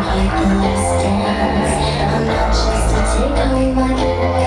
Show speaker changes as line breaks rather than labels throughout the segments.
I'm not just a takeaway, my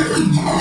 Yeah.